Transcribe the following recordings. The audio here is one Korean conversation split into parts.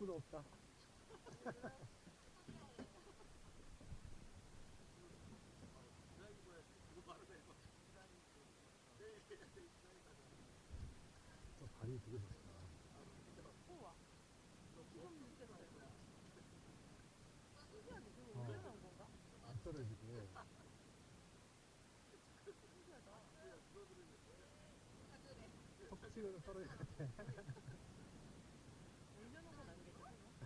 욕구도 없다. 저 발이 되게 좋다. 우와. 안 떨어지고. 턱 치고는 떨어질 것 같아.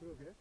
그러게.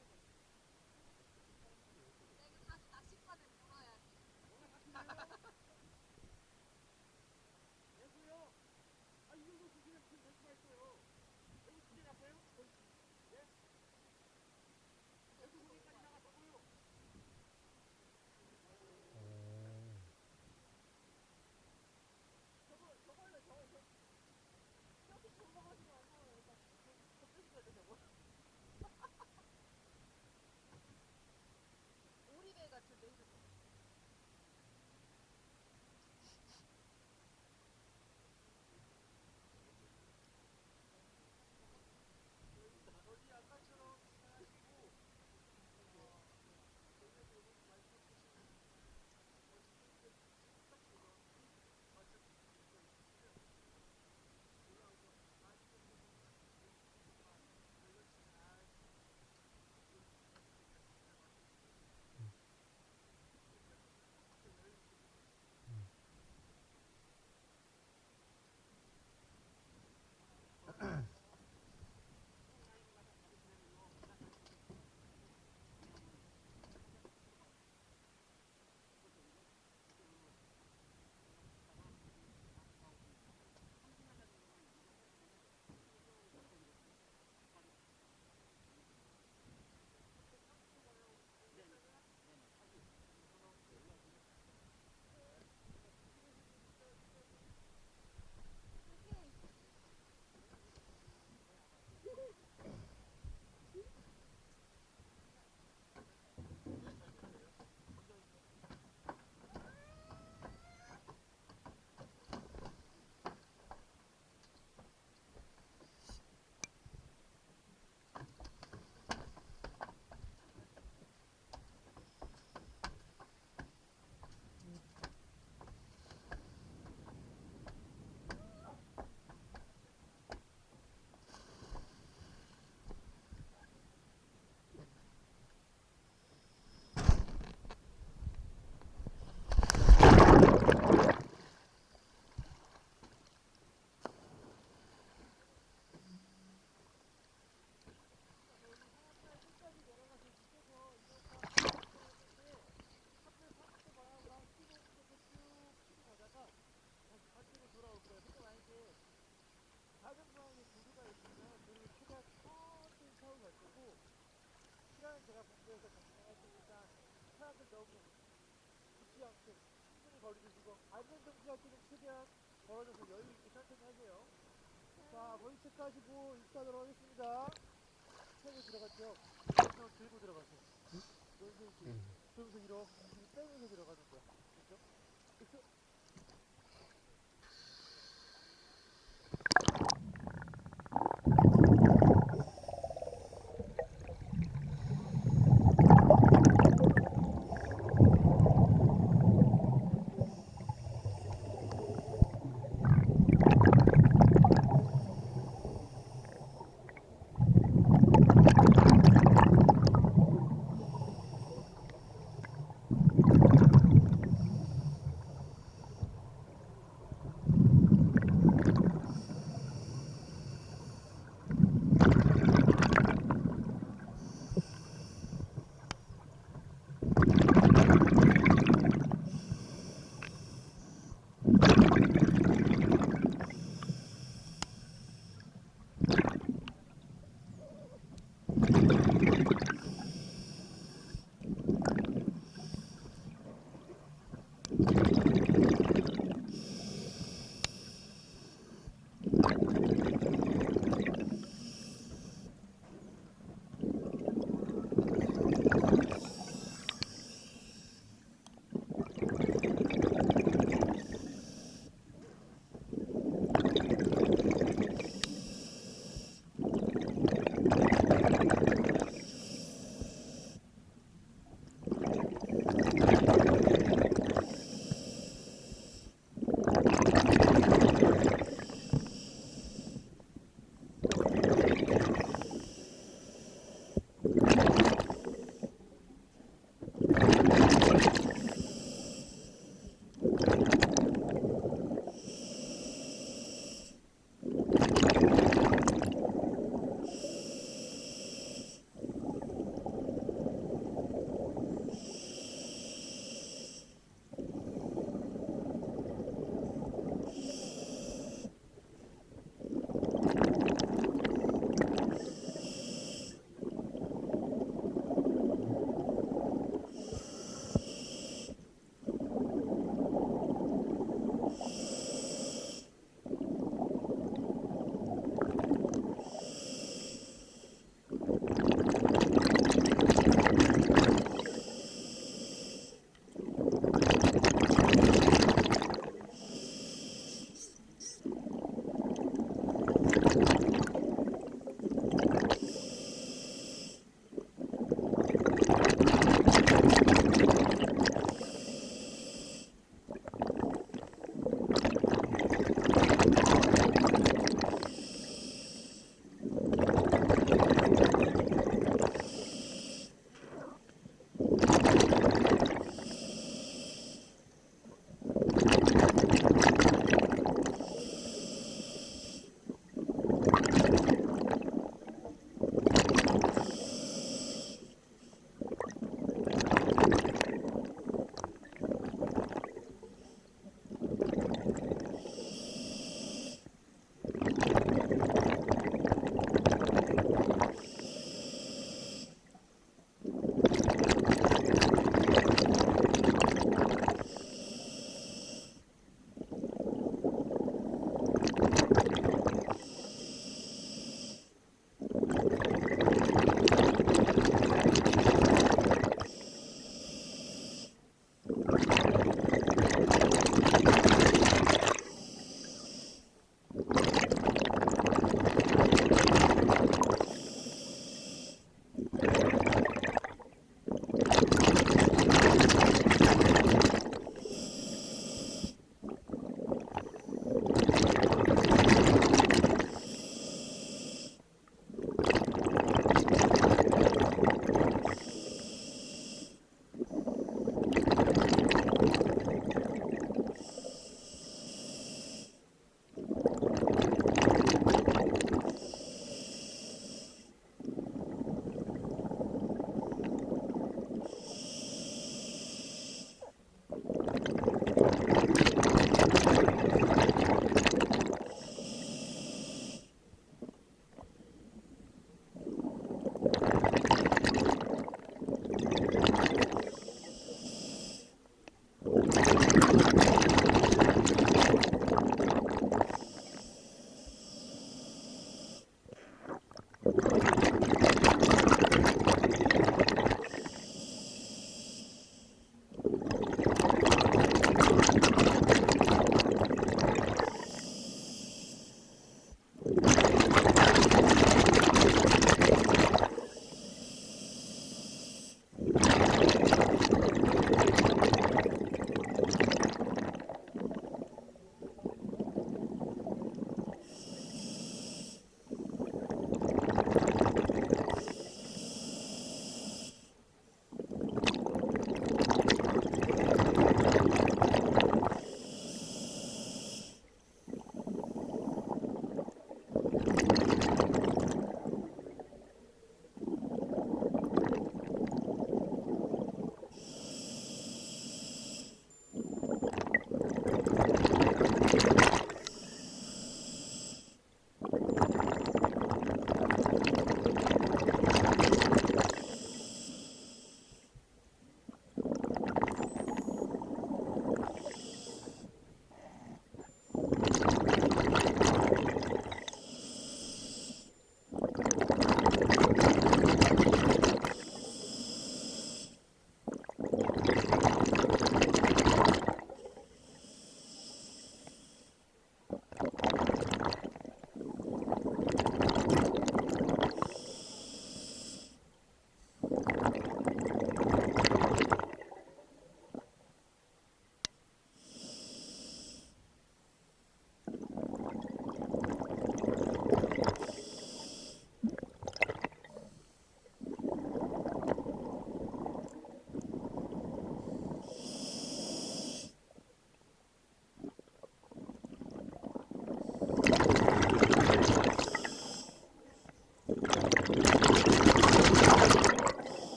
정지할 때는 최대한 걸어줘서 여유 있게 천천히 하세요. 자, 머리 체크하시고 입사하도록 하겠습니다. 차에 들어갔죠? 손 들고 들어가세요. 여기서 이렇게 응. 그러면서 이렇게 빼면서 들어가는 거야. 그렇죠? 그렇죠?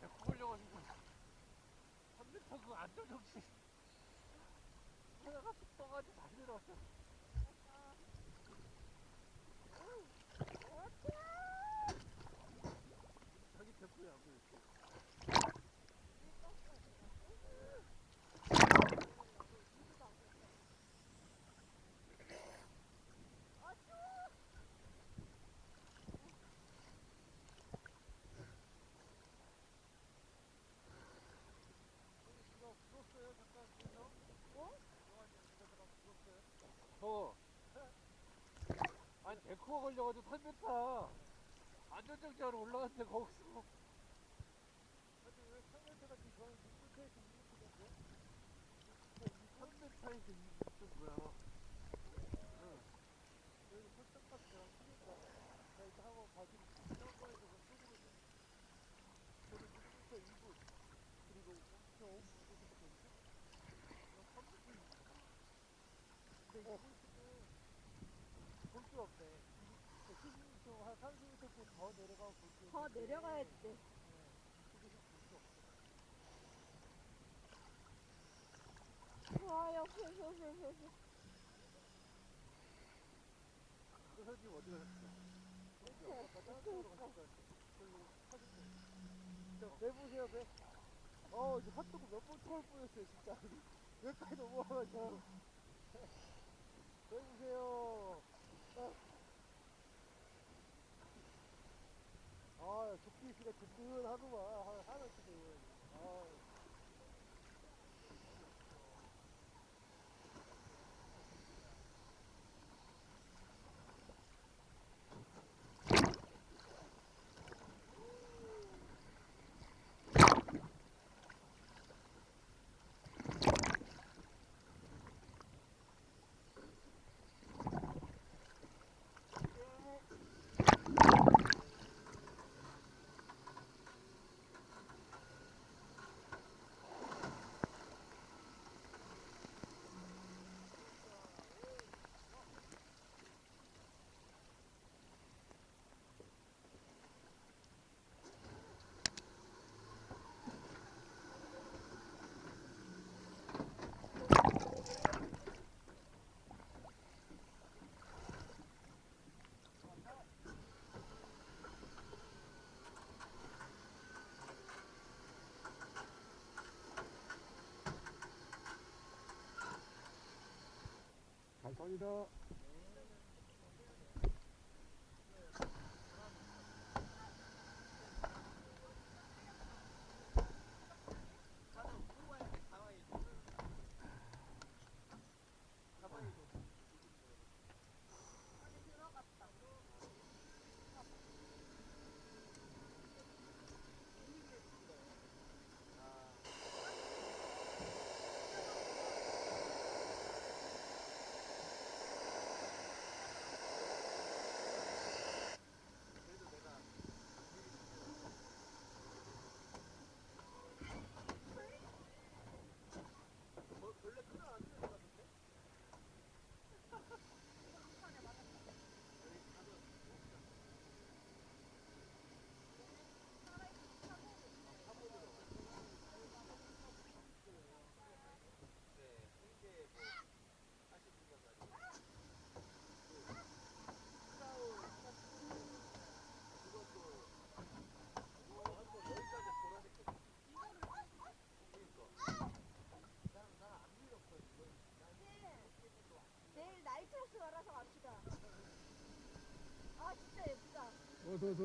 나도 데리고 걸려가지고 3m 그 안전 정신. 하다가 툭 떠가지고 다시 내려왔어 자기 데리고 야구 이렇게 이거 불었어요 잠깐 그래서 어? 어 아니 데코가 걸려가지고 3m 안전정지하러 올라갔는데 거기서 아니 왜 3m가 지금 저는 6m에서 2m던데? 3m에서 2m 뭐야 응 여기 설정까지 내가 쓰니까 나 이따 한번 봐주고 그 속으로 좀 저는 6m 2분 그리고 5m 5분 이렇게 됐거든요 3m 2분 근데 이거 지금 볼수 없네 70m 한 30m 더 내려가야 돼. 그 좀. 저, 배. 어, 이제 핫도그 몇번 터올 뻔했어요, 진짜. 여기까지 넘어와가지고. 배 보세요. 아, 아 조끼 씨가 든든하구만. 하- 하나 지금. 아. 감사합니 나이트